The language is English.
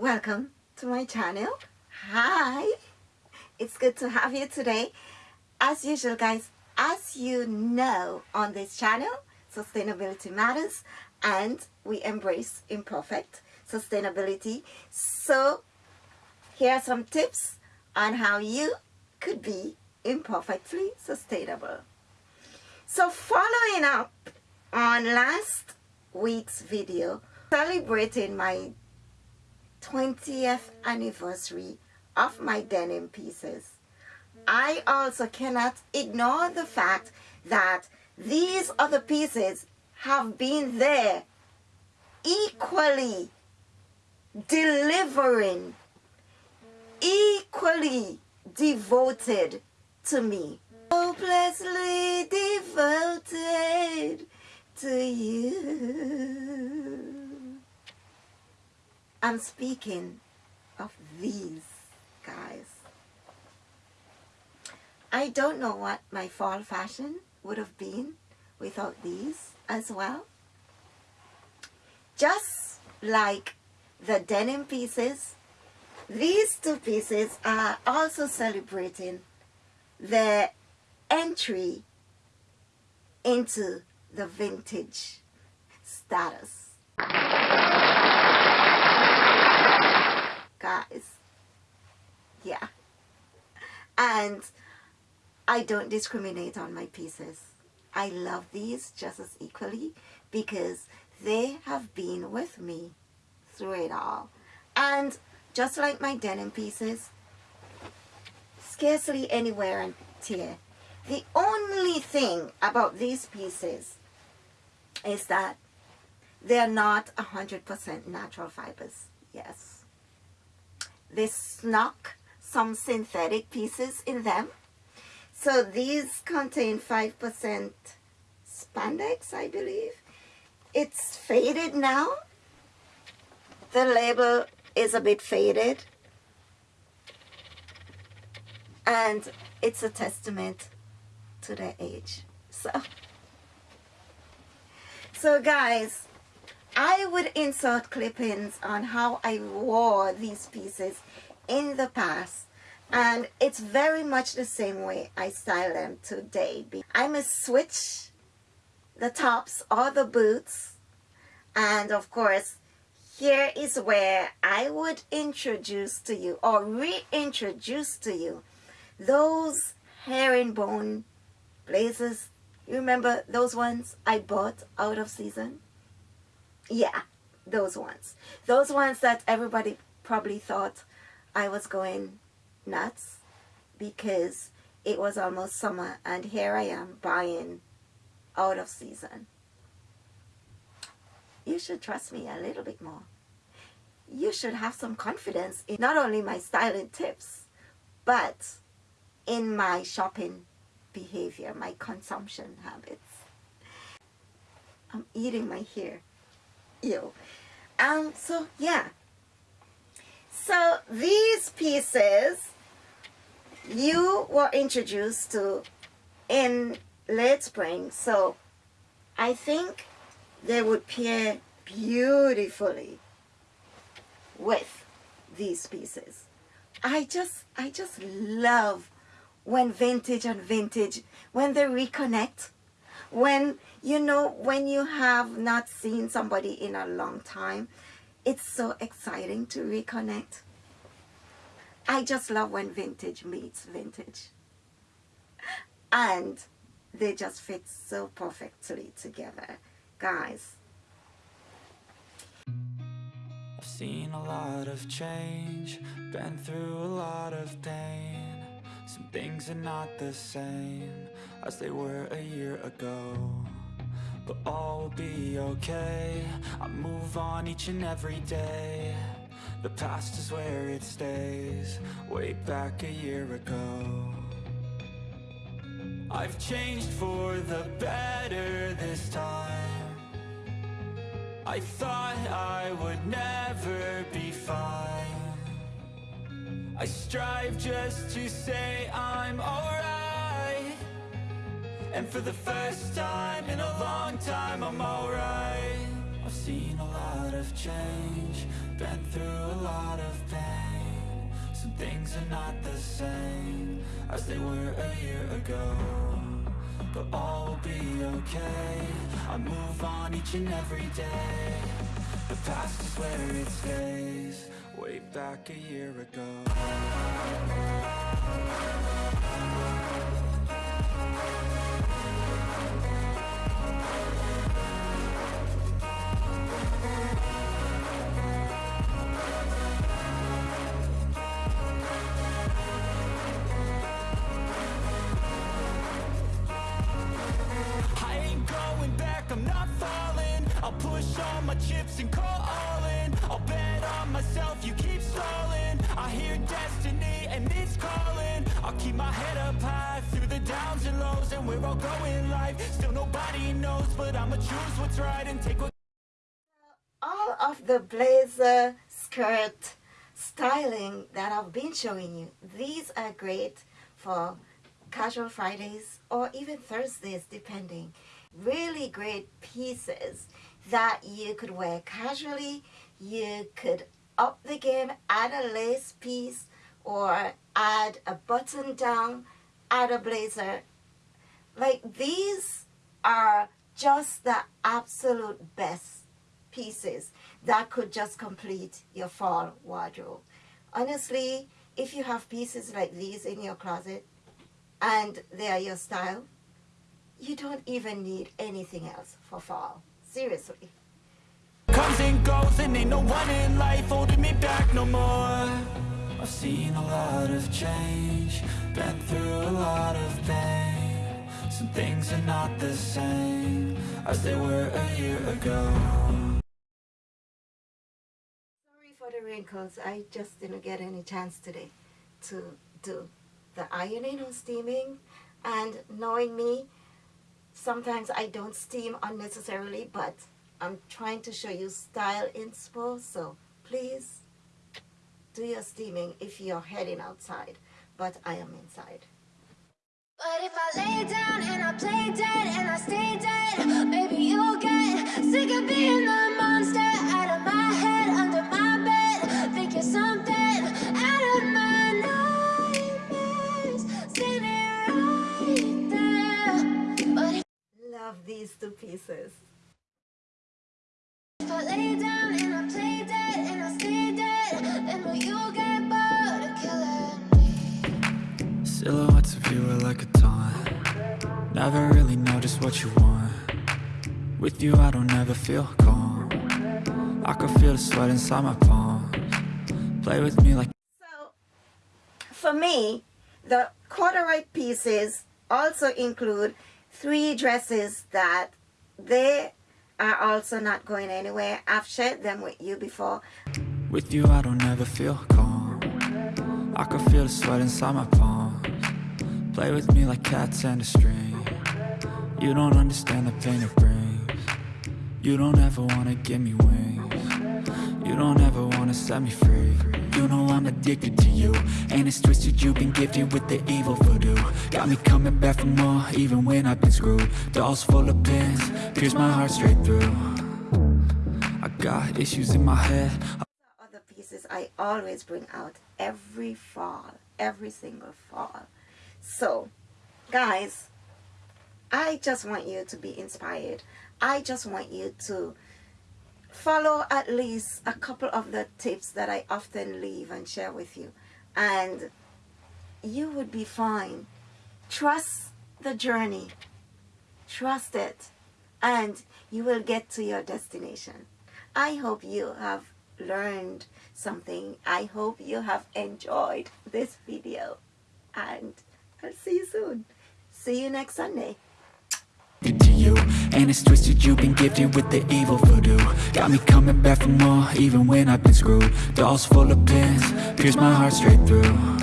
welcome to my channel. Hi. It's good to have you today. As usual guys as you know on this channel sustainability matters and we embrace imperfect sustainability. So here are some tips on how you could be imperfectly sustainable. So following up on last week's video celebrating my 20th anniversary of my denim pieces. I also cannot ignore the fact that these other pieces have been there equally delivering, equally devoted to me. Hopelessly devoted to you. I'm speaking of these guys. I don't know what my fall fashion would have been without these as well. Just like the denim pieces, these two pieces are also celebrating their entry into the vintage status guys yeah and I don't discriminate on my pieces. I love these just as equally because they have been with me through it all. And just like my denim pieces scarcely anywhere and tear the only thing about these pieces is that they're not 100% natural fibers. Yes. They snuck some synthetic pieces in them. So these contain 5% spandex, I believe. It's faded now. The label is a bit faded. And it's a testament to their age. So, so guys, I would insert clippings on how I wore these pieces in the past and it's very much the same way I style them today. I must switch the tops or the boots and of course here is where I would introduce to you or reintroduce to you those herringbone blazers. You remember those ones I bought out of season? yeah those ones those ones that everybody probably thought I was going nuts because it was almost summer and here I am buying out of season you should trust me a little bit more you should have some confidence in not only my styling tips but in my shopping behavior my consumption habits I'm eating my hair you. Um, so yeah. So these pieces you were introduced to in late spring. So I think they would pair beautifully with these pieces. I just, I just love when vintage and vintage, when they reconnect, when you know when you have not seen somebody in a long time it's so exciting to reconnect. I just love when vintage meets vintage. And they just fit so perfectly together guys. I've seen a lot of change been through a lot of pain. Some things are not the same as they were a year ago But all will be okay. I move on each and every day. The past is where it stays. Way back a year ago. I've changed for the better this time. I thought I would never be fine. I strive just to say I'm alright. And for the first time in a long time I'm alright. I've seen a lot of change Been through a lot of pain. Some things are not the same As they were a year ago But all will be okay. I move on each and every day. The past is where it stays Way back a year ago still nobody knows But I'ma choose what's right and take what the blazer skirt styling that I've been showing you. These are great for casual Fridays or even Thursdays depending. Really great pieces that you could wear casually. You could up the game add a lace piece or add a button down add a blazer. Like these are just the absolute best pieces that could just complete your fall wardrobe. Honestly, if you have pieces like these in your closet and they are your style, you don't even need anything else for fall. Seriously. comes and goes and ain't no one in life holding me back no more I've seen a lot of change, been through a lot of pain Some things are not the same as they were a year ago The wrinkles. I just didn't get any chance today to do the ironing or steaming. And knowing me, sometimes I don't steam unnecessarily, but I'm trying to show you style inspo. So please do your steaming if you're heading outside. But I am inside. But if I lay down and I play dead Silhouettes of you are like a taunt. Never really know just what you want. With you I don't ever feel calm. I can feel the sweat inside my palms. Play with me like So, for me, the corduroy pieces also include three dresses that they are also not going anywhere. I've shared them with you before. With you I don't ever feel calm. I can feel the sweat inside my palms Play with me like cats and a string. You don't understand the pain it brings. You don't ever wanna give me wings. You don't ever wanna set me free. You know I'm addicted to you. And it's twisted you've been gifted with the evil voodoo. Got me coming back for more even when I've been screwed. Dolls full of pins, pierce my heart straight through. I got issues in my head. Other pieces I always bring out every fall, every single fall. So, guys, I just want you to be inspired. I just want you to follow at least a couple of the tips that I often leave and share with you. And you would be fine. Trust the journey. Trust it. And you will get to your destination. I hope you have learned something. I hope you have enjoyed this video. And I'll see you soon. See you next Sunday. to you And it's twisted you've been gifted with the evil voodoo Got me coming back for more even when I've been screwed Dolls full of pins, pierce my heart straight through